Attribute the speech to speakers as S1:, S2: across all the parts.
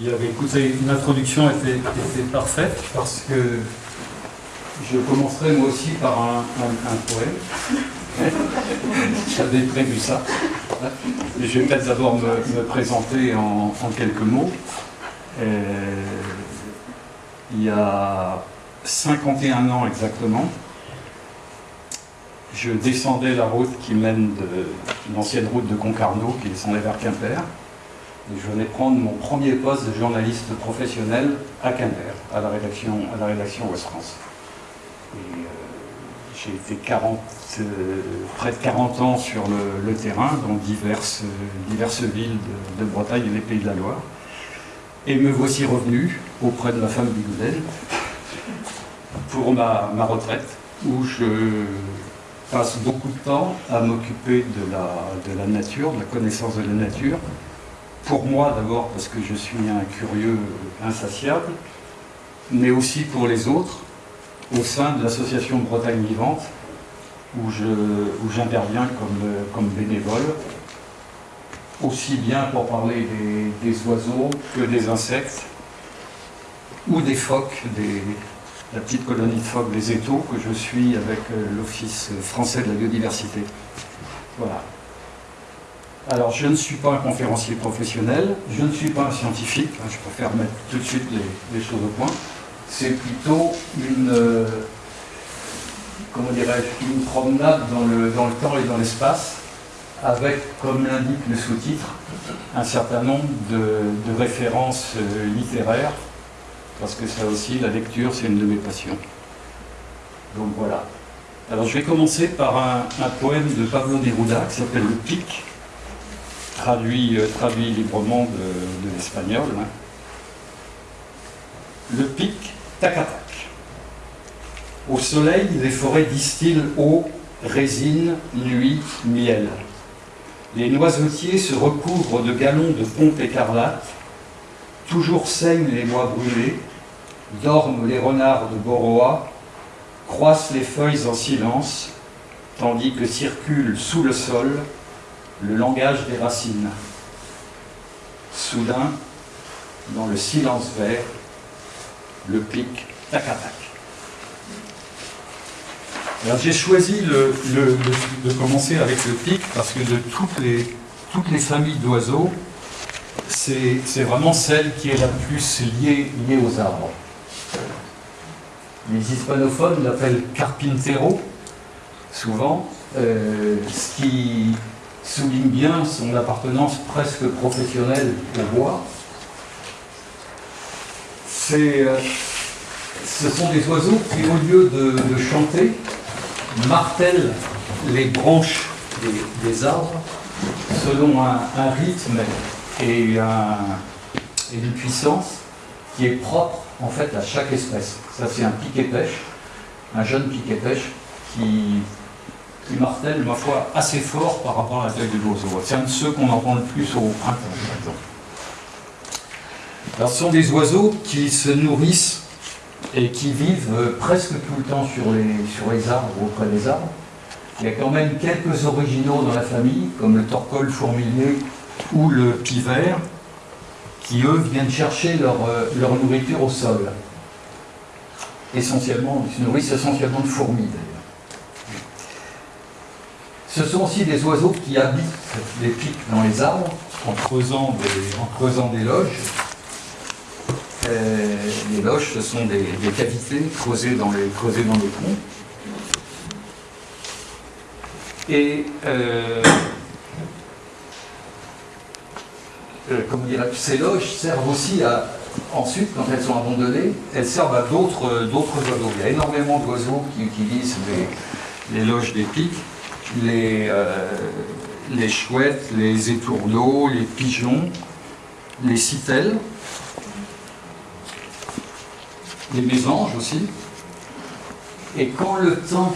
S1: Il avait écouté, l'introduction était, était parfaite parce que je commencerai moi aussi par un, poème. J'avais prévu ça. je vais peut-être d'abord me, présenter en, quelques mots. Euh, il y a 51 ans exactement, je descendais la route qui mène de l'ancienne route de Concarneau, qui descendait vers Quimper. Je venais prendre mon premier poste de journaliste professionnel à Quimper, à la rédaction, à la rédaction Ouest France. Euh, j'ai été 40, euh, près de 40 ans sur le, terrain, dans diverses, diverses villes de, Bretagne et des Pays de la Loire. Et me voici revenu auprès de ma femme Bigouden pour ma, ma retraite, où je passe beaucoup de temps à m'occuper de la, de la nature, de la connaissance de la nature. Pour moi d'abord parce que je suis un curieux insatiable, mais aussi pour les autres, au sein de l'association Bretagne Vivante, où j'interviens comme, comme bénévole, aussi bien pour parler des, des, oiseaux que des insectes, ou des phoques, des, la petite colonie de phoques des étaux que je suis avec euh, l'Office français de la biodiversité. Voilà. Alors, je ne suis pas un conférencier professionnel, je ne suis pas un scientifique, hein, je préfère mettre tout de suite les, choses au point. C'est plutôt une, euh, comment dirais-je, une promenade dans le, dans le temps et dans l'espace, avec, comme l'indique le sous-titre, un certain nombre de, références euh, littéraires parce que ça aussi, la lecture, c'est une de mes passions. Donc voilà. Alors je vais commencer par un, poème de Pablo Neruda qui s'appelle Le Pic, traduit, euh, traduit librement de, l'espagnol. Hein. Le Pic, tac tac. Au soleil, les forêts distillent eau, résine, nuit, miel. Les noisetiers se recouvrent de galons de pompe écarlate, toujours saignent les bois brûlés, dorment les renards de Boroa, croissent les feuilles en silence, tandis que circule sous le sol le langage des racines. Soudain, dans le silence vert, le pic tac tac. Alors j'ai choisi de commencer avec le pic parce que de toutes les, familles d'oiseaux, c'est vraiment celle qui est la plus liée, liée aux arbres. Les hispanophones l'appellent Carpintero, souvent, euh, ce qui souligne bien son appartenance presque professionnelle au bois. Euh, ce sont des oiseaux qui, au lieu de, chanter, martèlent les branches des, arbres selon un, rythme et, une puissance qui est propre en fait à chaque espèce. Ça c'est un piquet pêche, un jeune piquet pêche qui, martèle, ma foi, assez fort par rapport à la taille de l'oiseau. C'est un de ceux qu'on entend le plus au printemps, par exemple. Alors ce sont des oiseaux qui se nourrissent et qui vivent euh, presque tout le temps sur les, sur les arbres auprès des arbres. Il y a quand même quelques originaux dans la famille, comme le torcol fourmilier ou le pivert, qui eux viennent chercher leur, euh, leur nourriture au sol. Essentiellement, ils se nourrissent essentiellement de fourmis. Ce sont aussi des oiseaux qui habitent les pics dans les arbres en creusant des, en creusant des loges. Euh, les loges, ce sont des, cavités creusées dans les, creusées dans les troncs. Et euh, euh, ces loges servent aussi à, ensuite, quand elles sont abandonnées, elles servent à d'autres oiseaux. Il y a énormément d'oiseaux qui utilisent les, loges des pics, les, euh, les chouettes, les étourneaux, les pigeons, les citelles, les mésanges aussi. Et quand le temps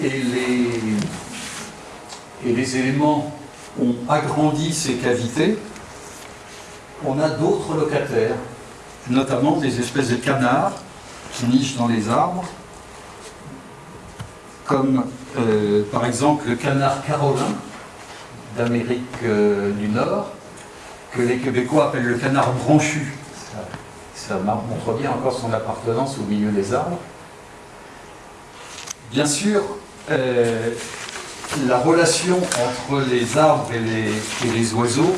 S1: et les, et les éléments ont agrandi ces cavités, on a d'autres locataires, notamment des espèces de canards qui nichent dans les arbres, comme euh, par exemple le canard carolin d'Amérique euh, du Nord, que les Québécois appellent le canard branchu. Ça, montre bien encore son appartenance au milieu des arbres. Bien sûr, euh, la relation entre les arbres et les, oiseaux,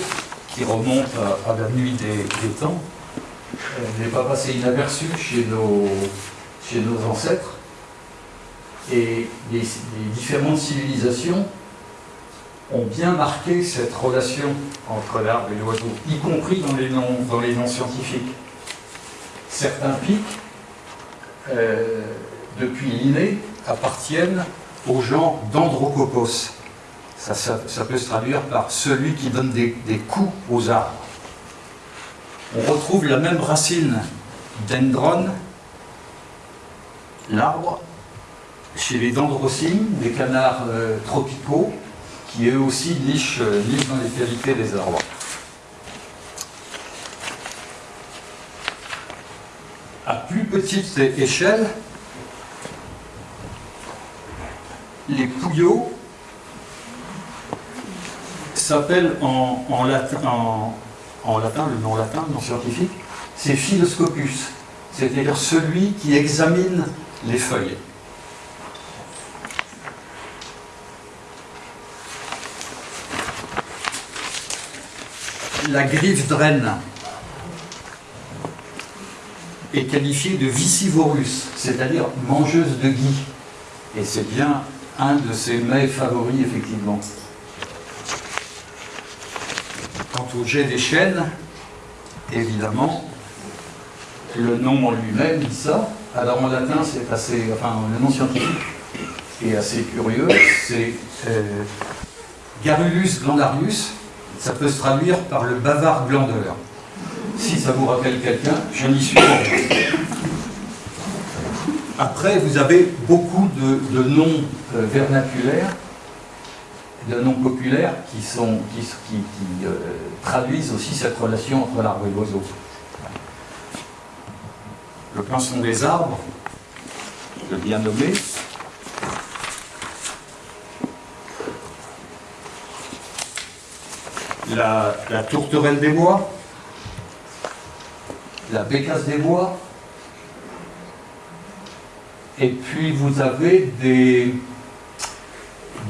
S1: qui remonte à, la nuit des, temps, n'est pas passée inaperçue chez nos ancêtres. Et les différentes civilisations ont bien marqué cette relation entre l'arbre et l'oiseau, y compris dans les noms, scientifiques. Certains pics, euh, depuis l'inné, appartiennent au genre d'Androcopos. Ça, peut se traduire par celui qui donne des, coups aux arbres. On retrouve la même racine dendron, l'arbre, chez les dendrocines, des canards euh, tropicaux, qui eux aussi nichent, euh, dans les qualités des arbres. À plus petite échelle, les pouillots s'appellent en, latin, en, latin, le nom latin, le nom scientifique, c'est Philoscopus, c'est-à-dire celui qui examine les feuilles. La griffe draine est qualifiée de vicivorus, c'est-à-dire mangeuse de gui. Et c'est bien un de ses mets favoris, effectivement. Quant au jet des chênes, évidemment, le nom en lui-même dit ça. Alors en latin, c'est assez. Enfin, le nom scientifique est assez curieux. C'est euh, Garulus glandarius, ça peut se traduire par le bavard glandeur. Si ça vous rappelle quelqu'un, je n'y suis pas. Après, vous avez beaucoup de, noms euh, vernaculaires, de noms populaires qui, sont, qui, euh, traduisent aussi cette relation entre l'arbre et l'oiseau. Le pinson des arbres, le bien nommé, la, tourterelle des bois, la bécasse des bois, et puis vous avez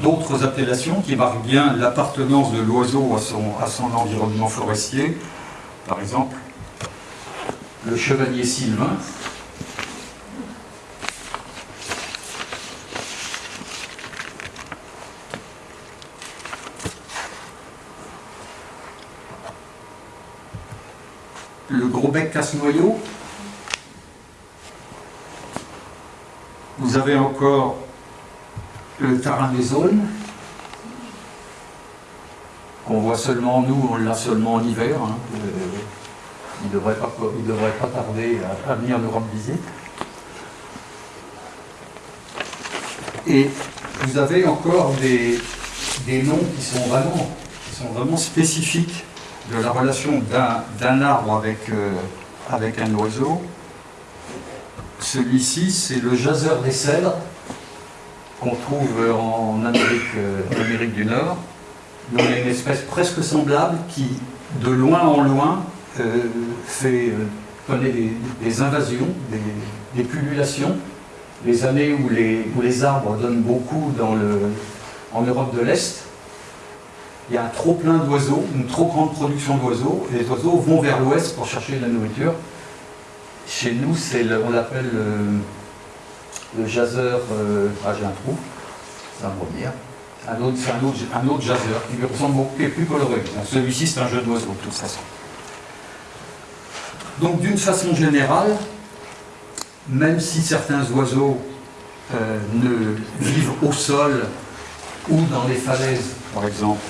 S1: d'autres appellations qui marquent bien l'appartenance de l'oiseau à son, à son environnement forestier. Par exemple, le chevalier sylvain, le casse-noyau. Vous avez encore le tarin des zones, qu'on voit seulement, nous, on l'a seulement en hiver. Hein. Euh, il ne devrait, pas tarder à, venir nous rendre visite. Et vous avez encore des, des noms qui sont vraiment, qui sont vraiment spécifiques de la relation d'un arbre avec, euh, avec un oiseau. Celui-ci, c'est le jaseur des cèdres qu'on trouve en Amérique, euh, du Nord. Donc il y a une espèce presque semblable qui, de loin en loin, euh, fait, connaît des, invasions, des, des. Les années où les, arbres donnent beaucoup en Europe de l'Est, il y a un trop plein d'oiseaux, une trop grande production d'oiseaux, et les oiseaux vont vers l'ouest pour chercher de la nourriture. Chez nous, on l'appelle le, le jaseur, euh, ah j'ai un trou, ça va revenir. Un autre, c'est un autre, un autre jaseur qui lui ressemble beaucoup, qui est plus coloré. Celui-ci, c'est un jeu d'oiseaux, de toute façon. Donc, d'une façon générale, même si certains oiseaux euh, ne vivent au sol ou dans les falaises, par exemple,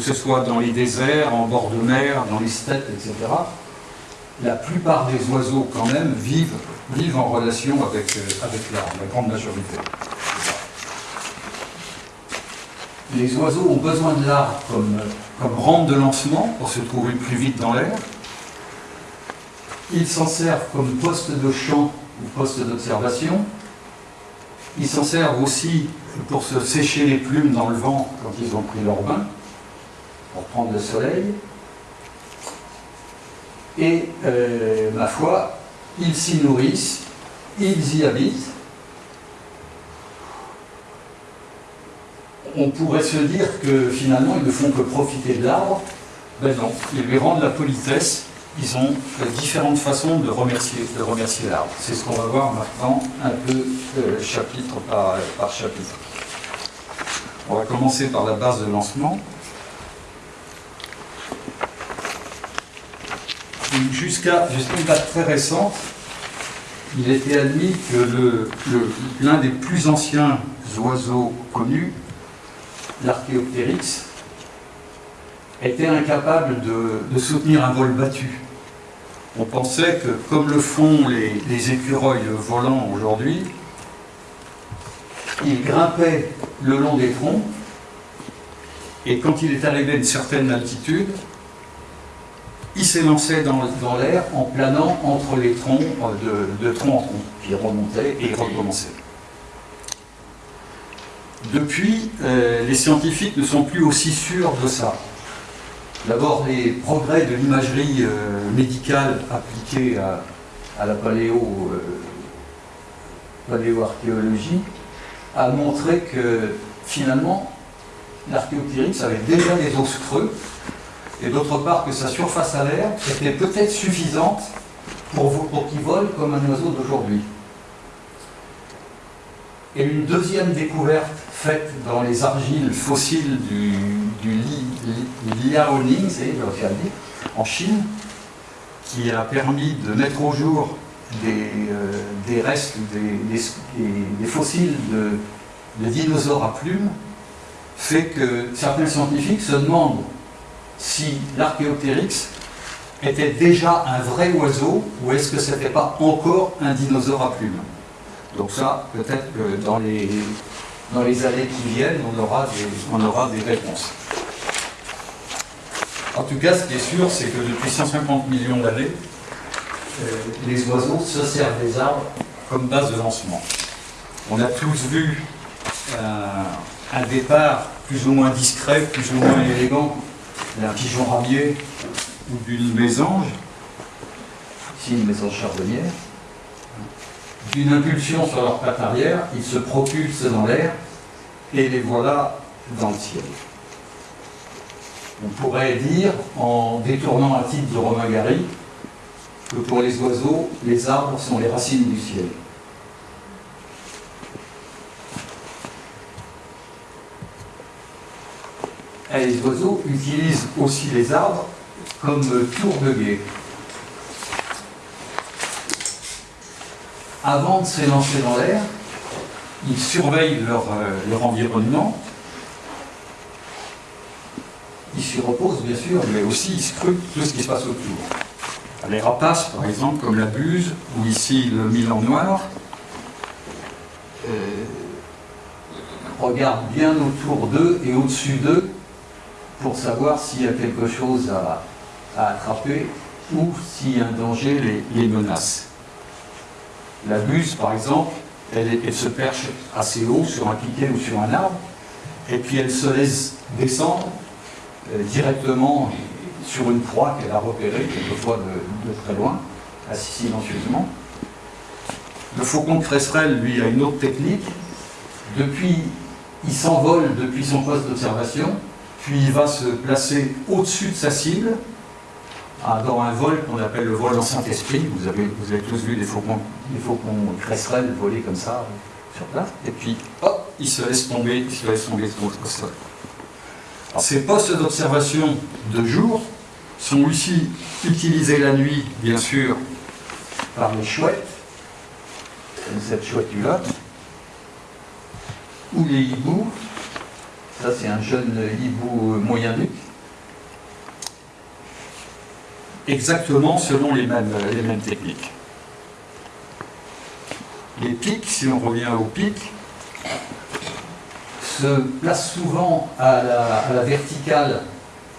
S1: que ce soit dans les déserts, en bord de mer, dans les steppes, etc., la plupart des oiseaux, quand même, vivent, en relation avec, euh, avec l'arbre, la grande majorité. Les oiseaux ont besoin de l'arbre comme, comme rampe de lancement pour se trouver plus vite dans l'air. Ils s'en servent comme poste de champ ou poste d'observation. Ils s'en servent aussi pour se sécher les plumes dans le vent quand ils ont pris leur bain. Pour prendre le soleil. Et euh, ma foi, ils s'y nourrissent, ils y habitent. On pourrait se dire que finalement ils ne font que profiter de l'arbre. Ben non, ils lui rendent la politesse. Ils ont différentes façons de remercier, de remercier l'arbre. C'est ce qu'on va voir maintenant un peu euh, chapitre par chapitre. On va commencer par la base de lancement. Jusqu'à une date très récente, il était admis que l'un des plus anciens oiseaux connus, l'archéoptérix, était incapable de, soutenir un vol battu. On pensait que, comme le font les, les écureuils volants aujourd'hui, il grimpait le long des troncs, et quand il est arrivé à une certaine altitude, il s'élançait dans, l'air en planant entre les troncs euh, de, tronc en tronc, puis remontait et recommençait. Depuis, euh, les scientifiques ne sont plus aussi sûrs de ça. D'abord, les progrès de l'imagerie euh, médicale appliquée à, la paléo, paléoarchéologie a montré que finalement, l'archéoptérix avait déjà des os creux et d'autre part que sa surface à l'air était peut-être suffisante pour, pour qu'il vole comme un oiseau d'aujourd'hui. Et une deuxième découverte faite dans les argiles fossiles du, du Liaoning, c'est en Chine, qui a permis de mettre au jour des, euh, des restes, des, des, fossiles de, de dinosaures à plumes, fait que certains scientifiques se demandent si l'archéoptérix était déjà un vrai oiseau ou est-ce que ce n'était pas encore un dinosaure à plumes? Donc ça, peut-être que dans les, dans les années qui viennent, on aura des, on aura des réponses. En tout cas, ce qui est sûr, c'est que depuis 150 millions d'années, euh, les oiseaux se servent des arbres comme base de lancement. On a tous vu euh, un départ plus ou moins discret, plus ou moins élégant d'un pigeon ramier ou d'une mésange, ici une mésange charbonnière, d'une impulsion sur leur patte arrière, ils se propulsent dans l'air et les voilà dans le ciel. On pourrait dire, en détournant un titre de Romain Gary, que pour les oiseaux, les arbres sont les racines du ciel. Les oiseaux utilisent aussi les arbres comme tour de guet. Avant de s'élancer dans l'air, ils surveillent leur, euh, leur, environnement. Ils s'y reposent, bien sûr, mais aussi ils scrutent tout ce qui se passe autour. Les rapaces, par exemple, comme la buse, ou ici le milan noir, euh, regardent bien autour d'eux et au-dessus d'eux pour savoir s'il y a quelque chose à, attraper ou si un danger les, menace. La buse, par exemple, elle, se perche assez haut sur un piquet ou sur un arbre, et puis elle se laisse descendre euh, directement sur une proie qu'elle a repérée, quelquefois de, très loin, assez silencieusement. Le faucon de cresserelle, lui, a une autre technique. Depuis, il s'envole depuis son poste d'observation, puis il va se placer au-dessus de sa cible, ah, dans un vol qu'on appelle le vol en Saint-Esprit. Vous avez, tous vu des faucons, des faucons cresserelles voler comme ça sur place. Et puis, hop, il se laisse tomber, il se laisse tomber au sol. ces postes d'observation de jour sont aussi utilisés la nuit, bien sûr, par les chouettes, comme cette chouette-là, ou les hiboux, ça, c'est un jeune hibou moyen-duc. Exactement selon les mêmes, les mêmes techniques. Les pics, si on revient aux pics, se placent souvent à la, verticale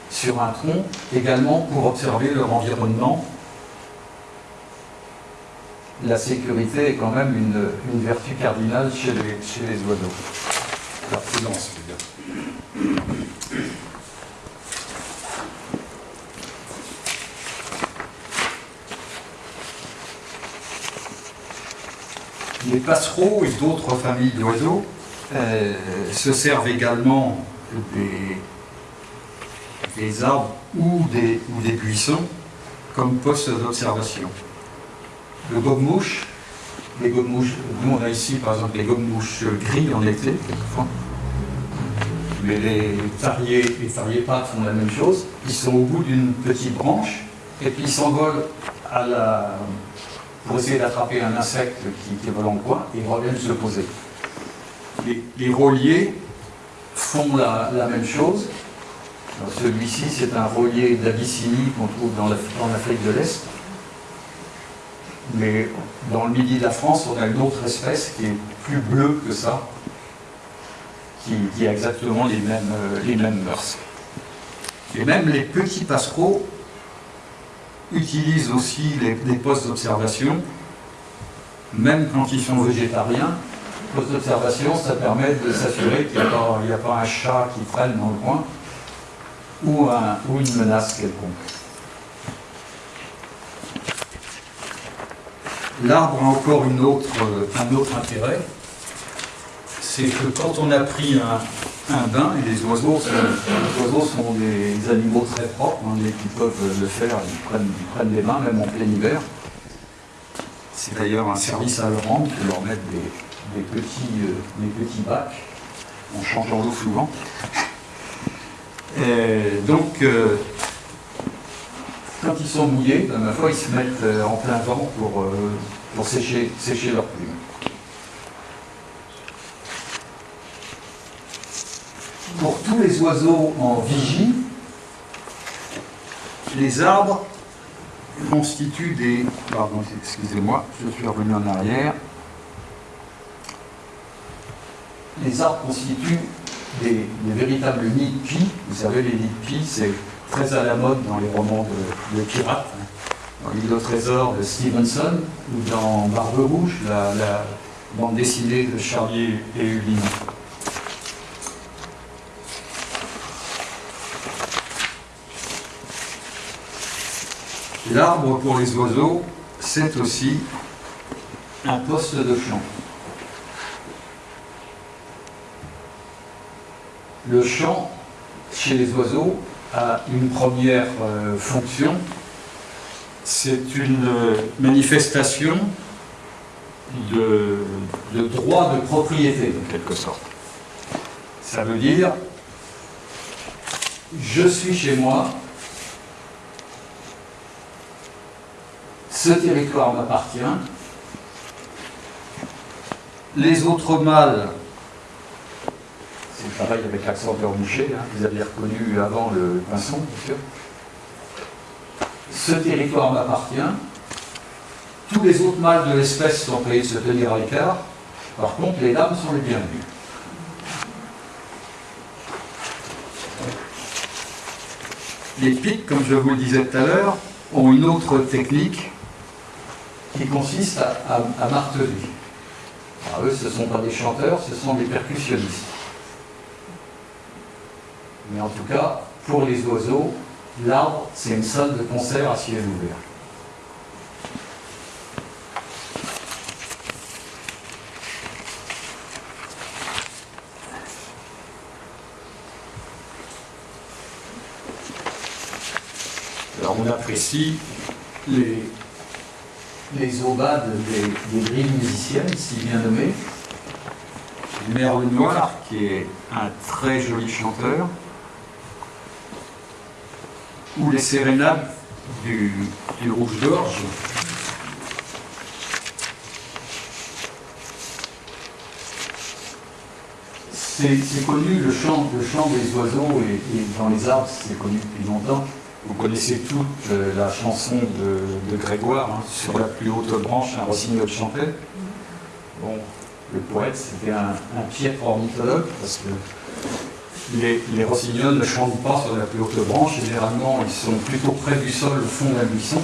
S1: sur un tronc, également pour observer leur environnement. La sécurité est quand même une, vertu cardinale chez les, les oiseaux. La prudence. Les passereaux et d'autres familles d'oiseaux euh, se servent également des, arbres ou des, buissons comme postes d'observation. Le gobe-mouche, les nous on a ici par exemple les gobe-mouches gris en été. Mais les tariers, les tariers pâtes font la même chose. Ils sont au bout d'une petite branche et puis ils s'envolent à la... pour essayer d'attraper un insecte qui, qui vole en coin et ils reviennent se poser. Les, les rôliers font la, même chose. Celui-ci, c'est un rôlier d'Abyssinie qu'on trouve dans l'Af- en Afrique de l'Est. Mais dans le midi de la France, on a une autre espèce qui est plus bleue que ça, qui, a exactement les mêmes, euh, les mêmes mœurs. Et même les petits passereaux utilisent aussi les, postes d'observation, même quand ils sont végétariens. Poste d'observation, ça permet de s'assurer qu'il n'y a, pas- un chat qui traîne dans le coin ou, un- ou une menace quelconque. L'arbre a encore un autre intérêt, c'est que quand on a pris un, bain, et les oiseaux, sont, les oiseaux sont des animaux très propres, hein, peuvent le faire, ils prennent, ils prennent des bains même en plein hiver. C'est d'ailleurs un service à leur rendre de leur mettre des, petits, euh, des petits bacs en changeant l'eau souvent. Donc, euh, quand ils sont mouillés, ben, ma foi, ils se mettent euh, en plein vent pour, pour sécher, sécher leurs plumes. Pour tous les oiseaux en vigie, les arbres constituent des... Pardon, excusez-moi, je suis revenu en arrière. Les arbres constituent des, véritables nids de pie. Vous savez, les nids de pie, c'est très à la mode dans les romans de, de pirates. Dans l'île au trésor de Stevenson ou dans Barbe Rouge, la, bande dessinée de Charlier et Hulin. L'arbre pour les oiseaux, c'est aussi un poste de chant. Le chant, chez les oiseaux, a une première euh, fonction. C'est une euh, manifestation de, de droit de propriété, en quelque sorte. Ça veut dire, je suis chez moi, ce territoire m'appartient, les autres mâles c'est pareil avec l'accent bouché, hein, vous aviez reconnu avant le pinson, bien sûr. Ce territoire m'appartient. Tous les autres mâles de l'espèce sont priés de se tenir à l'écart. Par contre, les dames sont les bienvenues. Les pics, comme je vous le disais tout à l'heure, ont une autre technique qui consiste à, marteler. Alors, eux, ce ne sont pas des chanteurs, ce sont des percussionnistes. Mais en tout cas, pour les oiseaux, l'arbre, c'est une salle de concert à ciel ouvert. Alors on apprécie les, les aubades des, grilles musiciennes, si bien nommées. Merle Noir, qui est un très joli chanteur, ou les sérénades du, rouge-gorge. C'est c'est connu, le chant, le chant des oiseaux et, et dans les arbres, c'est connu depuis longtemps. Vous connaissez toute euh, la chanson de, Grégoire, hein, sur la plus haute branche, un rossignol chantait. Bon, le poète, c'était un, un piètre ornithologue, parce que les, les rossignols ne chantent pas sur la plus haute branche, généralement ils sont plutôt près du sol, au fond d'un buisson.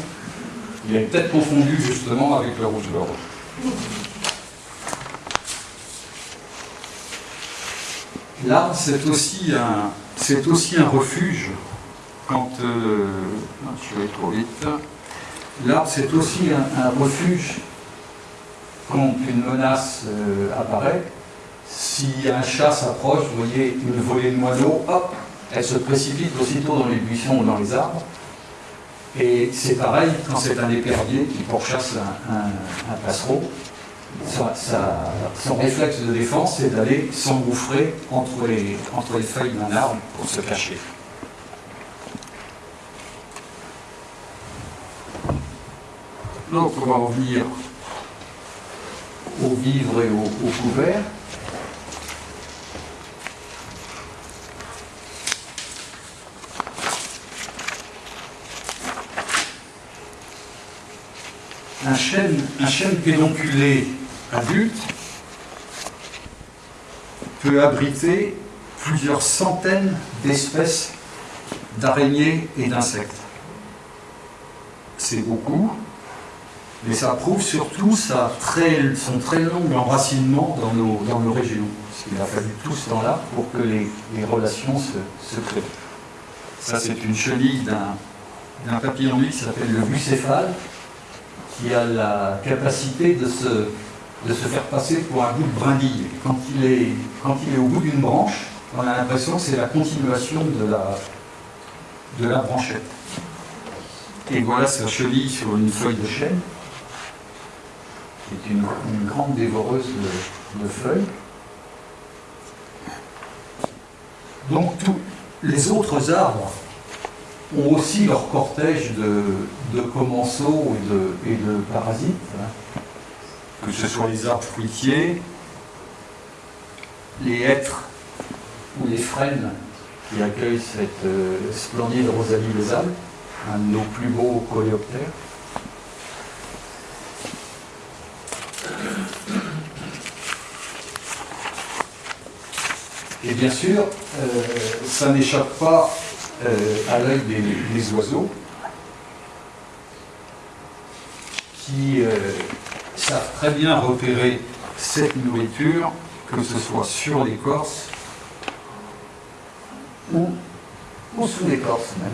S1: Il est peut-être confondu justement avec le rouge-gorge. L'arbre, c'est aussi aussi un refuge quand euh, je vais trop vite. L'arbre, c'est aussi un, un refuge quand une menace euh, apparaît, si un chat s'approche, vous voyez une volée de moineaux, hop, elle se précipite aussitôt dans les buissons ou dans les arbres. Et c'est pareil quand c'est un épervier qui pourchasse un, passereau. son réflexe de défense, c'est d'aller s'engouffrer entre les, entre les feuilles d'un arbre pour se cacher. Donc on va revenir au vivre et au, couvert. Un chêne, un chêne pédonculé adulte peut abriter plusieurs centaines d'espèces d'araignées et d'insectes. C'est beaucoup, mais ça prouve surtout sa très, son très long enracinement dans nos, dans nos régions. Parce qu'il a fallu tout ce temps-là pour que les, relations se, se, créent. Ça, c'est une chenille d'un papillon qui s'appelle le bucéphale, qui a la capacité de se, de se faire passer pour un bout de brindille. Quand il est, quand il est au bout d'une branche, on a l'impression que c'est la continuation de la, de la branchette. Et voilà sa chenille sur une feuille de chêne qui est une, grande dévoreuse de, feuilles. Donc tous les autres arbres ont aussi leur cortège de, commensaux et de, parasites, hein. que ce soit les arbres fruitiers, les hêtres ou les frênes qui accueillent cette euh, splendide rosalie des Alpes, un de nos plus beaux coléoptères. Et bien sûr, euh, ça n'échappe pas euh, à l'œil des, oiseaux qui euh, savent très bien repérer cette nourriture, que ce soit sur l'écorce ou, ou sous l'écorce même.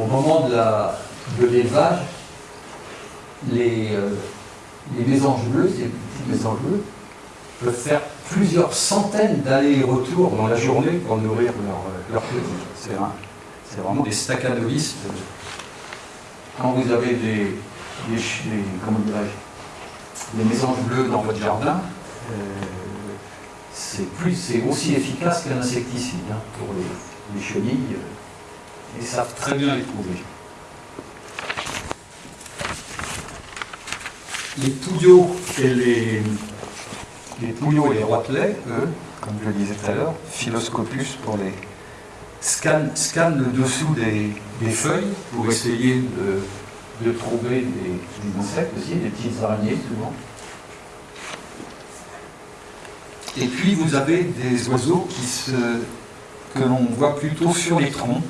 S1: Au moment de l'élevage, les, euh, les mésanges bleus, ces petites mésanges bleues, peuvent faire plusieurs centaines d'allers-retours dans la journée pour nourrir leur petits. C'est vraiment des staccanovistes. Quand vous avez des, des, des mésanges bleus dans votre jardin, euh, c'est aussi efficace qu'un insecticide hein, pour les, les chenilles. Euh, et savent très bien les trouver. Les pouillots et les, les les roitelets, eux, comme je le disais tout à l'heure, Philoscopus pour les scannent, le dessous des, feuilles pour essayer de, trouver des, insectes aussi, des petites araignées souvent. Et puis vous avez des oiseaux qui se, que l'on voit plutôt sur les troncs.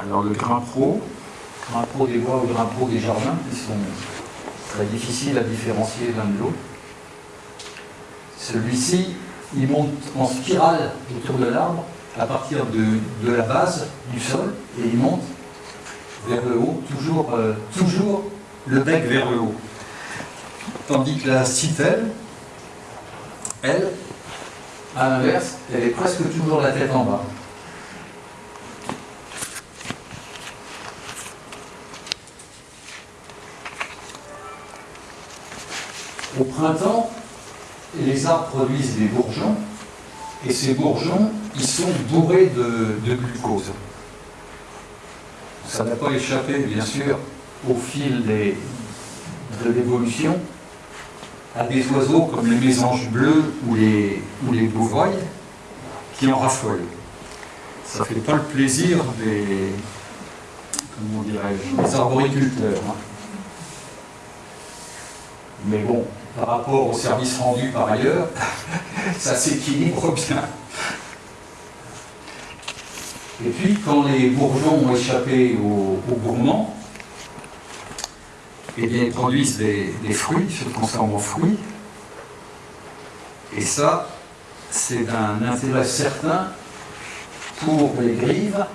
S1: Alors le grimpro, pro des bois ou pro des jardins, qui sont très difficiles à différencier l'un de l'autre. Celui-ci, il monte en spirale autour de l'arbre à partir de, la base du sol et il monte vers le haut, toujours, euh, toujours le bec vers le haut. Tandis que la citelle, elle, à l'inverse, elle est presque toujours la tête en bas. Au printemps, les arbres produisent des bourgeons, et ces bourgeons, ils sont bourrés de, glucose. Ça n'a pas échappé, bien sûr, au fil de l'évolution, à des oiseaux comme les mésanges bleus ou les, ou les qui en raffolent. Ça ne fait pas le plaisir des, comment des arboriculteurs. Hein. Mais bon, par rapport au service rendu par ailleurs, ça s'équilibre bien. Et puis, quand les bourgeons ont échappé aux, gourmands, eh bien, ils produisent des, fruits, se transforment en fruits. Et ça, c'est d'un intérêt certain pour les grives,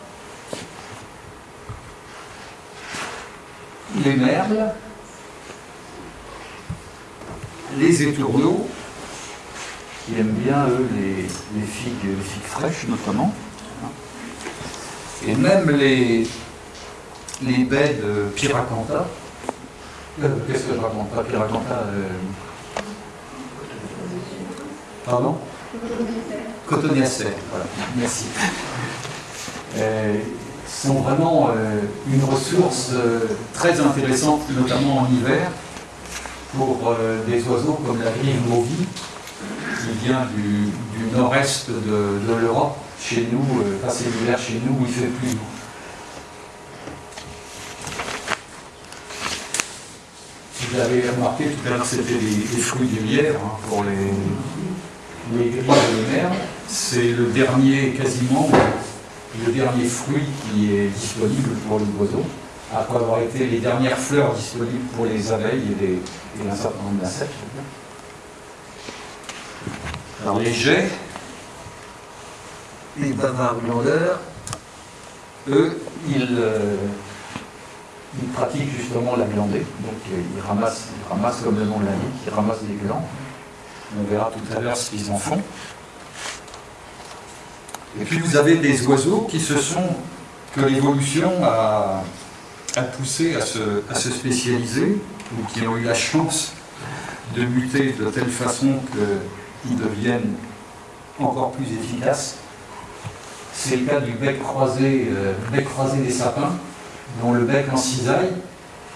S1: les merles, les étourneaux, qui aiment bien, eux, les, figues, les figues fraîches notamment, et même les, les baies de Piracanta. Euh, qu'est-ce que je raconte Pas Piracanta. Euh... Pardon? Voilà, merci. Euh, sont vraiment une ressource très intéressante, notamment en hiver, pour des oiseaux comme la grive mauvie, qui vient du, nord-est de, l'Europe, chez nous, passer l'hiver chez nous où il fait plus. Vous avez remarqué tout à l'heure, c'était les, fruits du lierre hein, pour les, les grilles de mer. C'est le dernier, quasiment, le dernier fruit qui est disponible pour les oiseaux, après avoir été les dernières fleurs disponibles pour les abeilles et, les, un certain nombre d'insectes. Alors les jets, les bavards glandeurs, eux, ils, euh, ils pratiquent justement la glandée, donc euh, ils ramassent, ramassent comme le nom l'indique, ils ramassent des glands. On verra tout à l'heure ce qu'ils en font. Et puis vous avez des oiseaux qui se sont, que l'évolution a, poussé à se, spécialiser, ou qui ont eu la chance de muter de telle façon qu'ils deviennent encore plus efficaces. C'est le cas du bec croisé, euh, bec croisé des sapins, dont le bec en cisaille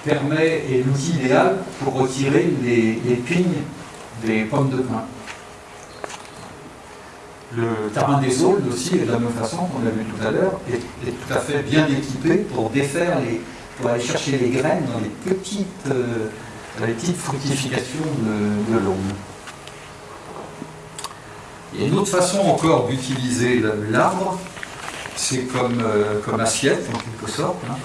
S1: permet, est l'outil idéal pour retirer les, les pignes des pommes de pin. Le tarin des aules aussi, de la même façon qu'on l'a vu tout à l'heure, est, tout à fait bien équipé pour défaire les, pour aller chercher les graines dans les petites, euh, les petites fructifications de, de y a une autre façon encore d'utiliser l'arbre, c'est comme, euh, comme assiette en quelque sorte. Hein,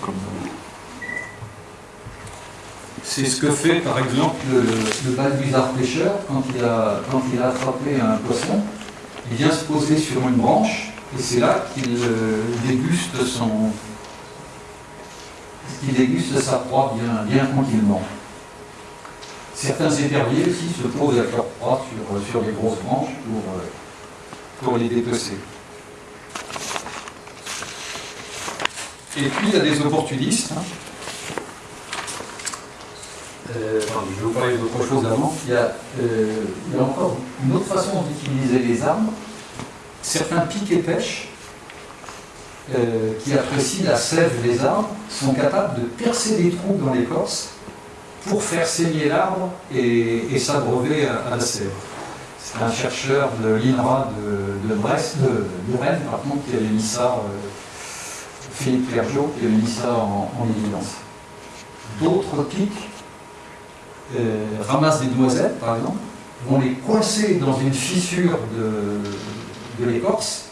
S1: c'est ce que fait par exemple le, le pêcheur quand il, a, quand il a attrapé un poisson il vient se poser sur une branche et c'est là qu'il euh, déguste son qu'il déguste sa proie bien, tranquillement. Certains éperviers aussi se posent avec leur proie sur, euh, sur les grosses branches pour, euh, pour les dépecer. Et puis il y a des opportunistes. Hein. je vais vous parler d'autre chose avant. Il y, a, il y a encore une autre façon d'utiliser les armes certains pics et pêches euh, qui apprécient la sève des arbres sont capables de percer des trous dans l'écorce pour faire saigner l'arbre et, s'abreuver à, la sève. C'est un chercheur de l'INRA de, Brest, de, Rennes, par contre, qui avait mis ça, euh, Philippe Clergeau, qui avait mis ça en, évidence. D'autres pics euh, ramassent des noisettes, par exemple, vont les coincer dans une fissure de, de l'écorce,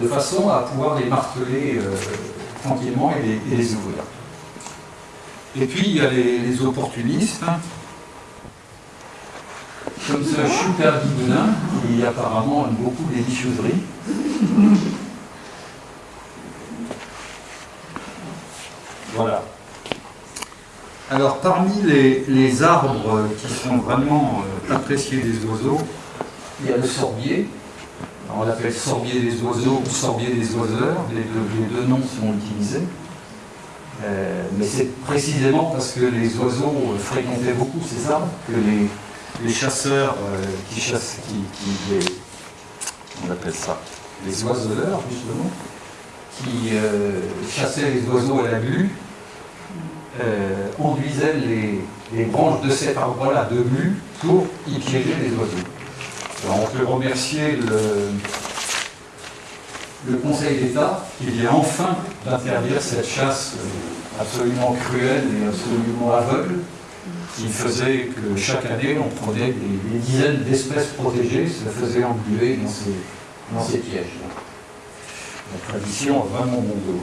S1: de façon à pouvoir les marteler euh, tranquillement et les, ouvrir. Et puis il y a les, opportunistes, hein. comme ce super guidoulin qui apparemment aime beaucoup les délicieusseries. Voilà. Alors parmi les, arbres qui sont vraiment euh, appréciés des oiseaux, il y a le sorbier, on l'appelle sorbier des oiseaux ou sorbier des oiseurs, les deux, noms sont utilisés. Euh, mais c'est précisément parce que les oiseaux fréquentaient beaucoup ces arbres que les, chasseurs euh, qui chassent, qui, on appelle ça, les oiseleurs justement, qui euh, chassaient les oiseaux à la glu, conduisaient les, les, branches de cet arbre-là de glu pour y piéger les oiseaux on peut remercier le, Conseil d'État qui vient enfin d'interdire cette chasse absolument cruelle et absolument aveugle qui faisait que chaque année on prenait des, dizaines d'espèces protégées, se faisait engluer dans ces, dans ces pièges. La tradition a vraiment bon dos.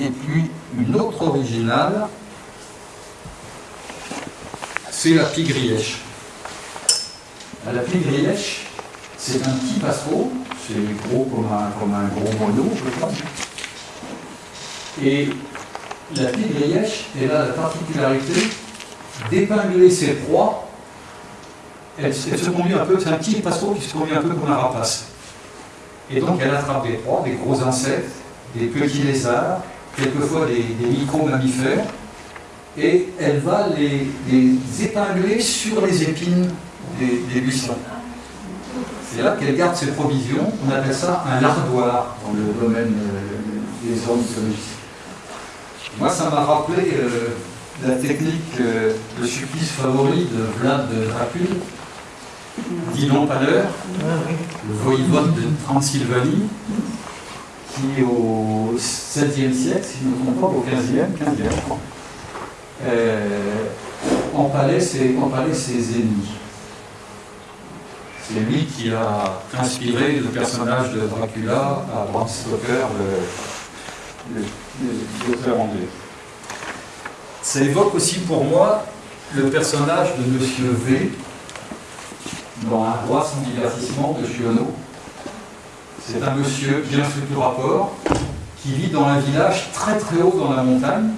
S1: Et puis une autre originale, c'est la pigrièche. La pigrièche, C'est un petit passereau, c'est gros comme un, comme un gros moineau, je crois. Et la petite grillèche, elle a la particularité d'épingler ses proies. Elle, se conduit un peu, c'est un petit passereau qui se conduit un peu comme un rapace. Et donc elle attrape des proies, des gros insectes, des petits lézards, quelquefois des, micro-mammifères, et elle va les, épingler sur les épines des, des buissons. C'est là qu'elle garde ses provisions, on appelle ça un lardoir dans le domaine euh, des ornithologistes. Moi, ça m'a rappelé euh, la technique, euh, le supplice favori de Vlad de Dracul, Dylan Paler, le voïvode de Transylvanie, qui au 7e siècle, si je ne me trompe pas, au 15e, 15e, empalait ses, ennemis. C'est lui qui a inspiré le personnage de Dracula à Bram Stoker, le, l'auteur anglais. Ça évoque aussi pour moi le personnage de Monsieur V dans Un roi sans divertissement de Chiono. C'est un monsieur bien sûr du rapport qui vit dans un village très très haut dans la montagne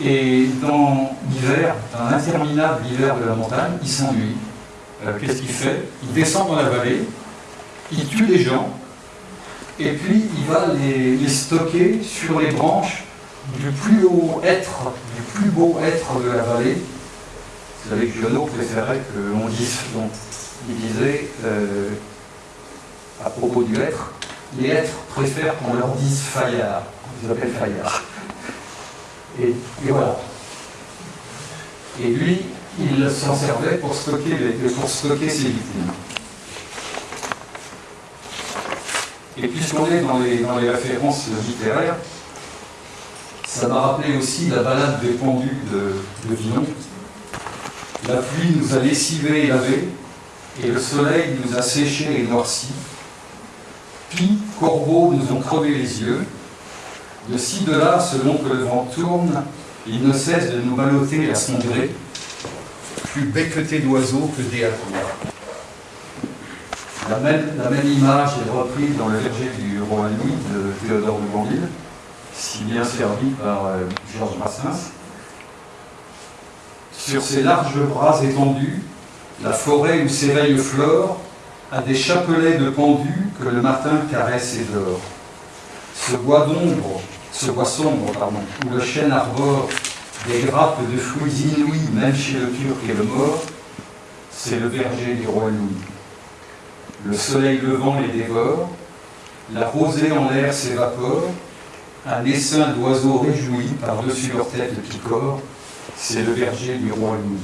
S1: et dans l'hiver, dans l'interminable hiver de la montagne, il s'ennuie. Euh, qu'est-ce qu'il fait? Il descend dans la vallée, il tue les gens, et puis il va les, stocker sur les branches du plus haut être, du plus beau être de la vallée. Vous savez que Giono préférait que l'on dise, donc, il disait euh, à propos du être, les êtres préfèrent qu'on leur dise faillard. Ils appellent faillard. Et, voilà. Et lui, il s'en servait pour stocker, pour stocker ses victimes. Et puisqu'on est dans les, dans les références littéraires, ça m'a rappelé aussi la balade des pendus de, de. La pluie nous a lessivé et lavé, et le soleil nous a séché et noirci. Puis, corbeaux nous ont crevé les yeux. De ci, de là, selon que le vent tourne, il ne cesse de nous balloter à son gré, plus becqueté d'oiseaux que des la même, image est reprise dans le verger du roi Louis de Théodore de Bandille, si bien servi par euh, Georges Brassens. Sur ses larges bras étendus, la forêt où s'éveille le flore a des chapelets de pendus que le matin caresse et dort. Ce bois d'ombre, ce bois sombre, pardon, où le chêne arbore des grappes de fruits inouïs, même chez le turc et le mort, c'est le verger du roi Louis. Le soleil levant les dévore, la rosée en l'air s'évapore, un essaim d'oiseaux réjouis par-dessus leur tête picore, c'est le berger du roi Louis.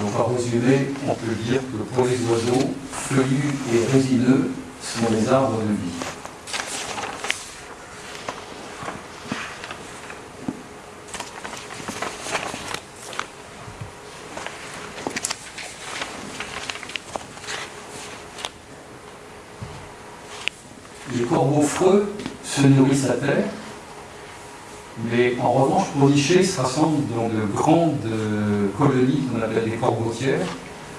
S1: Donc en résumé, on peut dire que pour les oiseaux, feuillus et résineux sont les arbres de vie. Se nourrissent à terre, mais en revanche, pour nicher, se rassemblent dans de grandes euh, colonies qu'on appelle des corbeautières,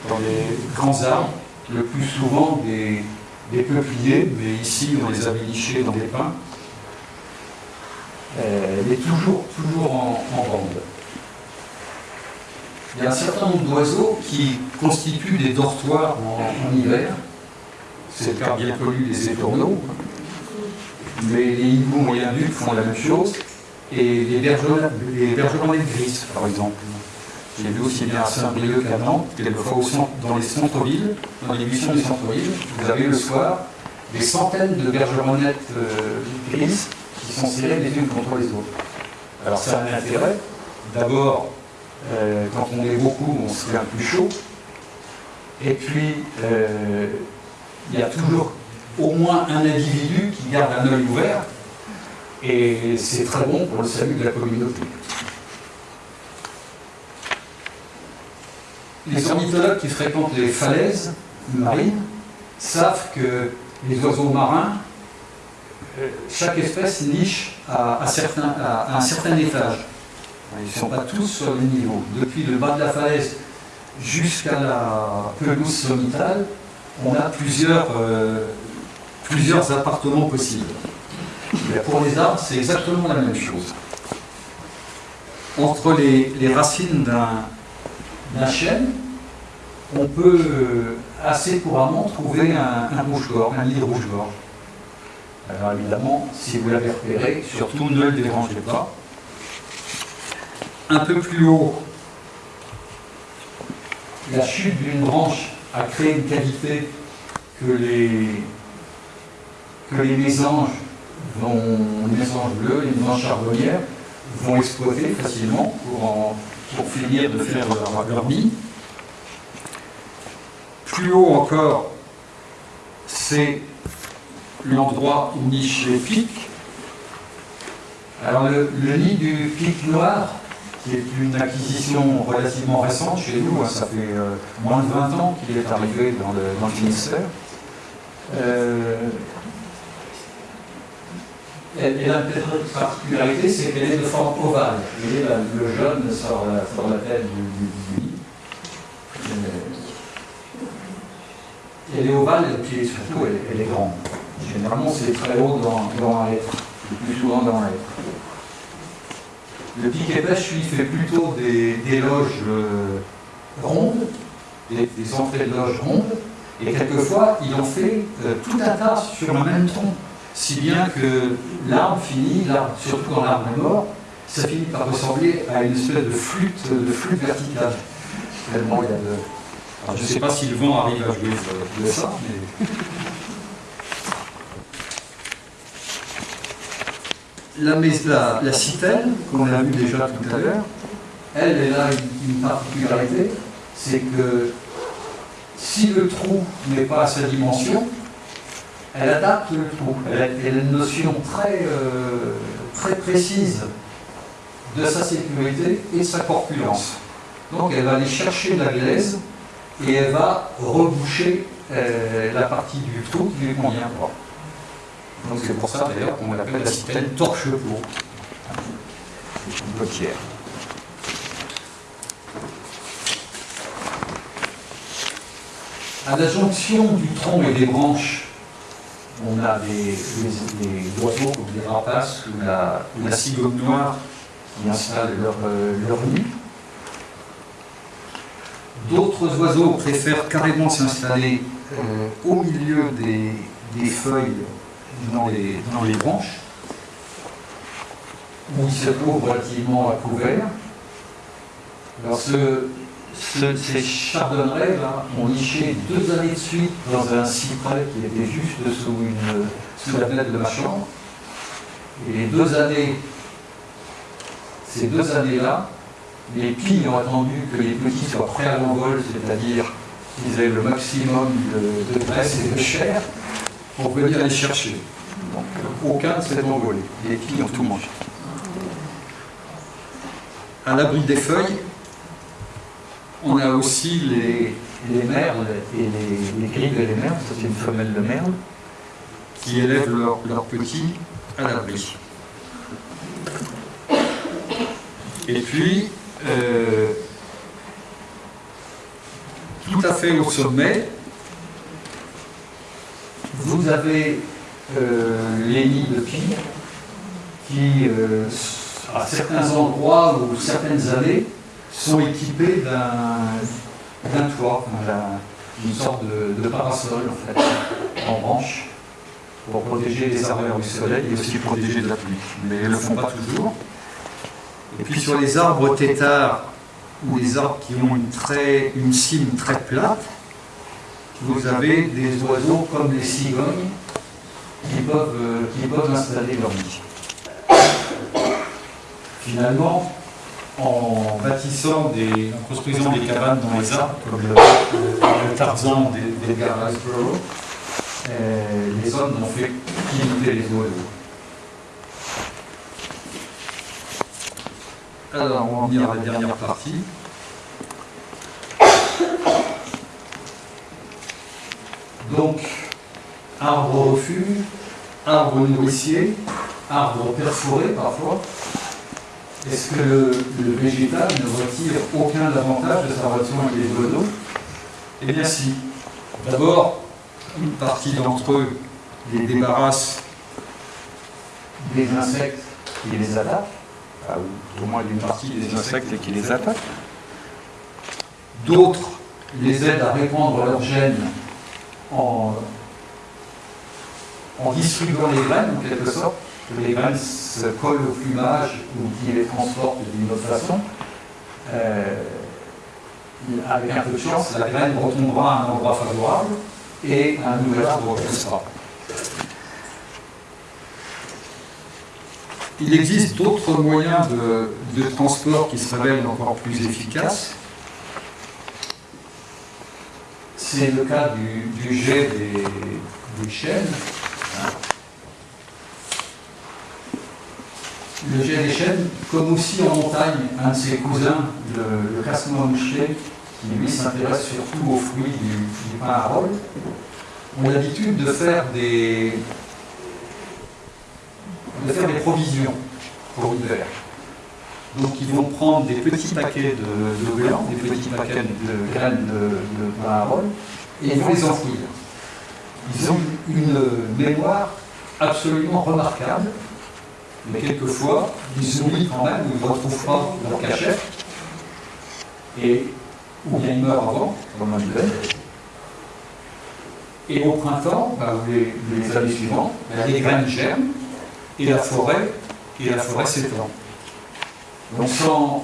S1: dans les grands arbres, le plus souvent des, peupliers, mais ici on les avait nichés dans des pins, euh, mais toujours, toujours en, bande. Il y a un certain nombre d'oiseaux qui constituent des dortoirs en, hiver. C'est le cas bien connu des étourneaux mais les hiboux moyen-ducs font la même chose, et les bergeronnets de gris, par exemple. J'ai vu aussi bien à Saint-Brieuc qu'à Nantes, quelquefois dans les centres-villes, dans les buissons des centres-villes, vous avez le soir des centaines de bergeronnettes euh, grises qui sont serrées les unes contre les autres. Alors ça a un intérêt. D'abord, euh, quand on est beaucoup, on se fait un plus chaud. Et puis, euh, il y a toujours au moins un individu qui garde un œil ouvert, et c'est très bon pour le salut de la communauté. Les ornithologues qui fréquentent les falaises marines savent que les oiseaux marins, chaque espèce niche à, un certain étage. Ils ne sont pas tous sur le niveau. Depuis le bas de la falaise jusqu'à la pelouse sommitale, on a plusieurs, euh, plusieurs appartements possibles. pour les arbres, c'est exactement la même chose. Entre les, racines d'un chêne, on peut euh, assez couramment trouver un, un rouge-gorge, un lit de rouge-gorge. Alors évidemment, si vous l'avez repéré, surtout ne le dérangez pas. Un peu plus haut, la chute d'une branche a créé une qualité que les, que les mésanges, les mésanges bleus, les mésanges charbonnières vont exploiter facilement pour, finir de faire leur, leur. Plus haut encore, c'est l'endroit où nichent les pics. Alors le, nid du pic noir, qui est une acquisition relativement récente chez nous, hein, ça fait euh, moins de 20 ans qu'il est arrivé dans le, Finistère. Et, la particularité, c'est qu'elle est de forme ovale. Vous voyez, le jaune sur la, tête du, nid. Euh, elle est ovale et puis surtout elle est grande. Généralement, c'est très haut dans, dans un être, le plus souvent dans un être. Le piquet pêche, lui, fait plutôt des, loges euh, rondes, des, entrées de loges rondes, et quelquefois, il en fait euh, tout un tas sur le même tronc, si bien que l'arbre finit, surtout dans l'arbre mort, ça finit par ressembler à une espèce de flûte, de flûte verticale. Je ne sais pas si le vent arrive à jouer de ça, mais... la, la, la citelle, qu'on a vu déjà tout à l'heure, elle, elle a une, particularité, c'est que si le trou n'est pas à sa dimension, elle adapte le trou. Elle a, une notion très, euh, très précise de sa sécurité et de sa corpulence. Donc elle va aller chercher la glaise et elle va reboucher euh, la partie du trou qui lui convient pas. Donc c'est pour ça d'ailleurs qu'on l'appelle la citelle torche pour une À la jonction du tronc et des branches, on a des, oiseaux comme les rapaces ou la, cigogne noire qui installent leur, euh, leur nid. D'autres oiseaux préfèrent carrément s'installer euh, au milieu des feuilles dans les, branches, où il se trouve relativement à couvert. Ces chardonnerets là, ont niché deux années de suite dans un cyprès qui était juste sous, une, sous la fenêtre de ma chambre. Et les deux années, ces deux années-là, les pilles ont attendu que les petits soient prêts à l'envol, c'est-à-dire qu'ils aient le maximum de, de graisse et de chair, pour venir les chercher. Donc aucun ne s'est envolé. Les filles ont tout mangé. À l'abri des feuilles, on a aussi les, les merles et les, les grilles de les merles, ça c'est une femelle de merle, qui élèvent leurs petits à l'abri. Et puis, euh, tout à fait au sommet, vous avez euh, les nids de pie qui, euh, à certains endroits ou certaines années, sont équipés d'un toit, d'une sorte de, parasol en fait, en branche, pour protéger les ardeurs du soleil et aussi protéger de la pluie. Mais ils ne le font pas toujours. Et puis sur les arbres têtards, ou les arbres qui ont une, très, une cime très plate, vous avez des oiseaux comme les cigognes qui peuvent, euh, qui peuvent installer leur nid. Finalement, en bâtissant des, en construisant des cabanes dans les arbres, comme le, Tarzan d'Edgar Rice les hommes n'ont fait qu'imiter les oiseaux. Alors, on va en venir à la dernière partie. Donc, arbre refuge, arbre nourricier, arbre perforé parfois. Est-ce que le, végétal ne retire aucun avantage de sa relation avec les oiseaux? Eh bien si. D'abord, une partie d'entre eux les débarrasse des insectes qui les attaquent, ou au moins d'une partie des insectes qui les attaquent. D'autres les aident à répandre leurs gènes en, distribuant les graines, en quelque sorte, les graines se collent au plumage ou qui les transportent d'une autre façon. Euh, avec un peu de chance, la graine retombera à un endroit favorable et un nouvel arbre poussera. Il existe d'autres moyens de, transport qui se révèlent encore plus efficaces. C'est le cas du, jet des, chênes. Le jet comme aussi en montagne, un de ses cousins, le, le moucheté, qui lui s'intéresse surtout aux fruits du, pain à rôle, ont l'habitude de faire des, de faire des provisions pour l'hiver. Donc ils vont prendre des petits paquets de, de des petits paquets de graines de, pain à rôle, et ils vont les enfouir. Ils ont une mémoire absolument remarquable, mais quelquefois, ils oublient quand même, ils ne retrouvent pas leur cachette, et ou bien ils meurent avant, comme un hiver. Et au printemps, bah, les, les, années suivantes, bah, les graines germent, et la forêt, et la forêt s'étend. Donc sans,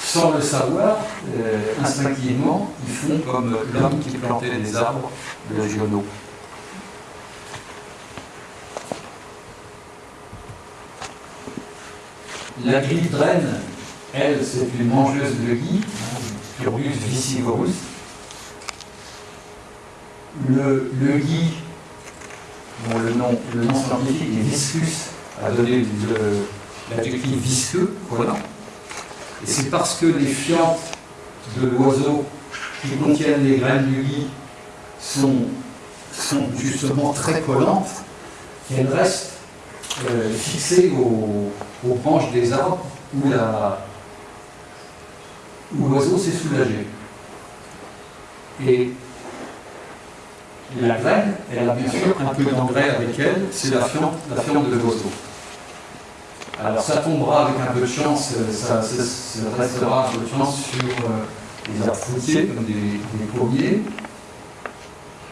S1: sans le savoir, euh, instinctivement, ils font comme l'homme qui plantait des arbres de Giono. La draine, elle, c'est une mangeuse de gui, Purbus viscivorus. Le, le gui dont le nom, le nom scientifique est viscus, a donné l'adjectif visqueux, collant. Et c'est parce que les fientes de l'oiseau qui contiennent les graines du lit sont, justement très collantes qu'elles restent euh, fixées aux, branches des arbres où l'oiseau s'est soulagé. Et la graine, elle a bien sûr un peu d'engrais avec elle, c'est la fiente, la fiente de l'oiseau. Alors ça tombera avec un peu de chance, ça, restera un peu de chance sur euh, les arbres fruitiers, comme des, pommiers.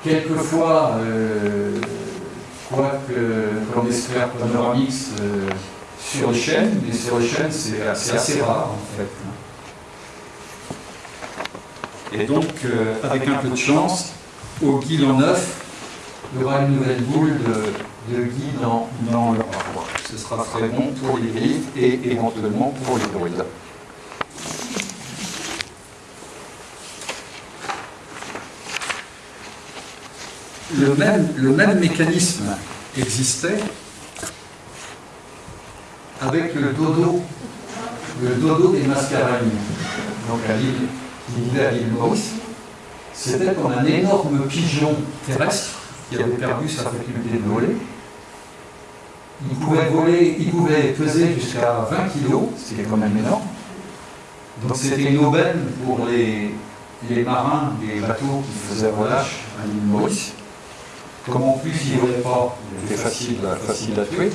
S1: Quelquefois, euh, quoique, comme espère Panoramix, euh, sur les chênes, mais sur les chênes, c'est assez rare en fait. Et donc, euh, avec un peu de chance, au guide en neuf, il y aura une nouvelle boule de, de guide dans, dans. Ce sera très bon pour les griffes et éventuellement pour les druides. Le même, le même mécanisme existait avec le dodo, le dodo des mascareignes, donc à l'île, qui vivait à l'île Maurice c'était comme un énorme pigeon terrestre qui avait perdu sa faculté de voler. Il pouvait voler, il pouvait peser jusqu'à 20 kg, ce qui est quand même énorme. Donc c'était une aubaine pour les, les marins des bateaux qui faisaient relâche à l'île Maurice. Comme en plus il ne volait pas, il était facile, facile à tuer.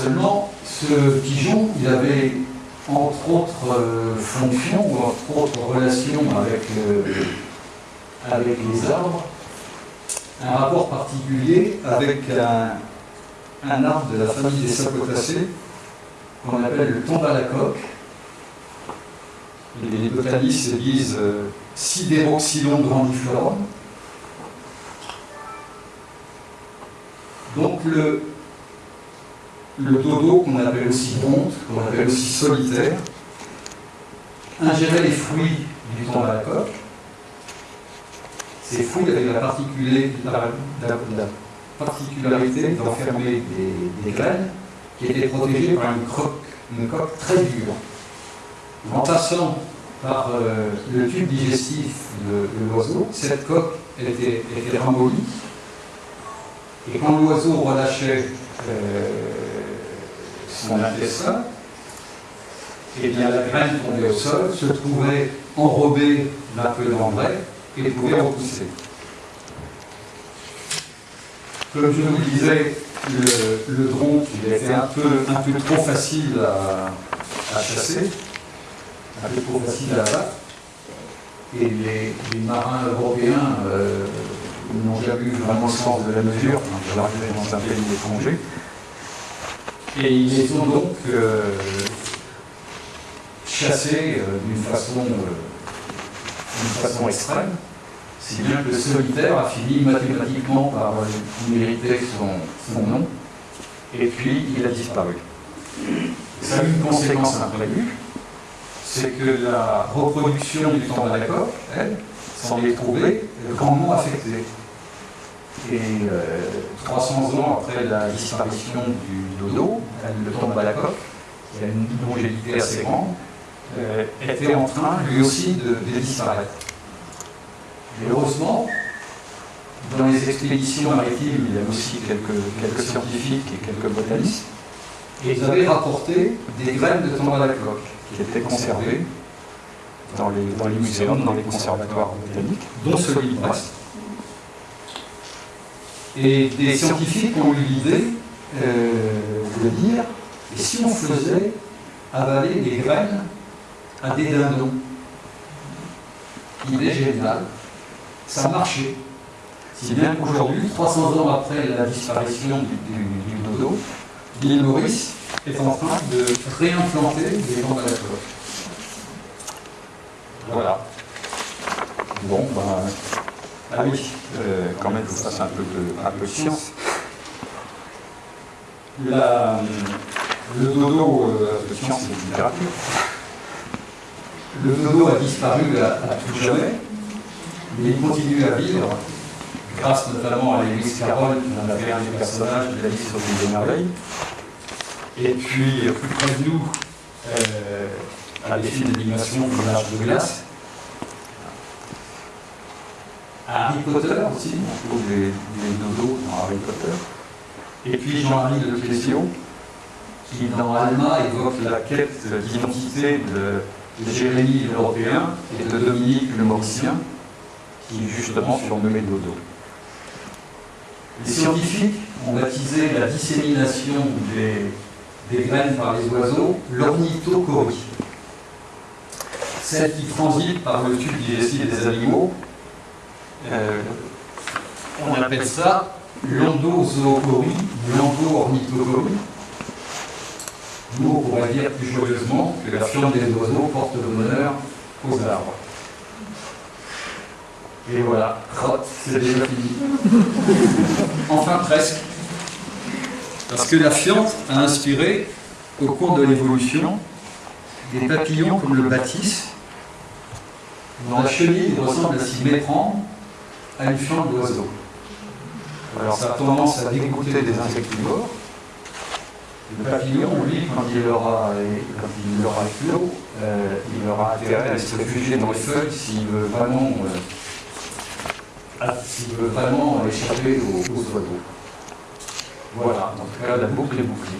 S1: Seulement, ce pigeon, il avait entre autres euh, fonctions ou entre autres relations avec, euh, avec les arbres, un rapport particulier avec un, arbre de la famille des sapotacées qu'on appelle le tombe coque. Les botanistes disent euh, sidéroxylon grandiforme. Donc le, le dodo, qu'on appelle aussi honte, qu'on appelle aussi solitaire, ingérait les fruits du temps à la coque. Ces fruits avaient la, particularité d'enfermer des, graines qui étaient protégées par une, coque très dure. En passant par euh, le tube digestif de, l'oiseau, cette coque était, était ramollie. Et quand l'oiseau relâchait euh, son intestin, et bien la graine tombée au sol se trouvait enrobée d'un peu d'engrais et pouvait repousser. Comme je vous le disais, le, le il était un peu, un peu trop facile à, chasser, un peu trop facile à abattre. Et les, marins européens euh, n'ont jamais eu vraiment le sens de la mesure, quand ils dans un pays étranger. Et ils les ont donc euh, chassés euh, d'une façon, façon extrême si bien que le solitaire a fini mathématiquement par mériter son, nom, et puis il a disparu. Ça a une conséquence imprévue, c'est que la reproduction du temps coque, elle, s'en est trouvée grandement affectée. Et 300 euh, ans après la disparition du dodo, le tombe à la coque, qui a une longévité assez grande, euh, était en train lui aussi de disparaître heureusement, dans les expéditions maritimes, il y avait aussi quelques, scientifiques et quelques botanistes. Et ils avaient rapporté des graines de tombe à la coque qui étaient conservées dans les, dans les muséums, dans les conservatoires botaniques, dont celui de Brest. Et des scientifiques ont eu l'idée euh, de dire et si on faisait avaler des graines à des dindons? Idée géniale ça marchait. Si bien qu'aujourd'hui, 300 ans après la disparition du, dodo, l'île Maurice est en train de réimplanter des à Voilà. Bon, ben. Ah oui, euh, quand même, il faut passer un peu de, science. le dodo, euh, science et littérature, le dodo a disparu à tout jamais mais il continue à vivre, grâce notamment à Lewis Carroll, qui en avait un des personnages de la liste sur les merveilles. Et puis, plus près de nous, euh, à des films d'animation comme l'âge de glace. Harry Potter aussi, on trouve des, dodos dans Harry Potter. Et puis Jean-Marie Le Clésio, qui dans Alma évoque la quête d'identité de, de Jérémie l'Européen et de Dominique le Mauricien qui est justement surnommé Dodo. Les scientifiques ont baptisé la dissémination des, graines par les oiseaux l'ornithocorie. Celle qui transite par le tube digestif des animaux, euh, on appelle ça l'endozoocorie, l'endo-ornithocorie. Nous, on pourrait dire plus joyeusement que la fiente des oiseaux porte le bonheur aux arbres. Et voilà, c'est déjà fini. enfin presque. Parce que la fiente a inspiré, au cours de l'évolution, des papillons comme le bâtisse, dont la chenille ressemble à s'y méprendre à une fiente d'oiseau. Alors ça a tendance à dégoûter des insectivores. Le papillon, lui, quand il aura, quand il aura euh, il aura intérêt à se réfugier dans les feuilles s'il veut vraiment euh, s'il veut vraiment échapper aux, oiseaux. Voilà, en tout cas, la boucle est bouclée.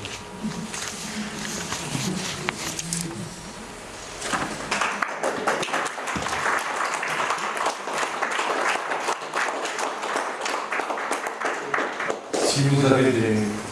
S1: Vous avez des,